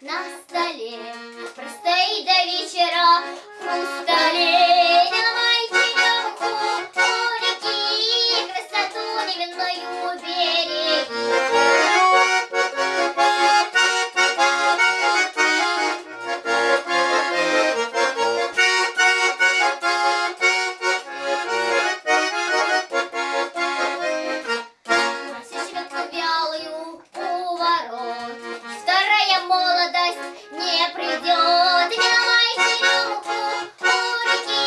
на столе. Простоит до вечера хрустале не придет. Черемуху у реки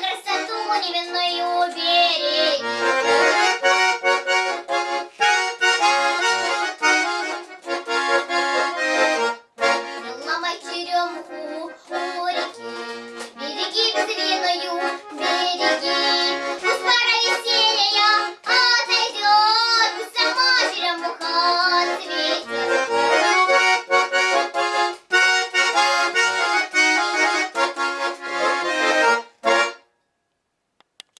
Красоту невинную береги ломай черемуху у реки. Береги безвинную, береги. Пусть пора отойдет сама черемуха цветет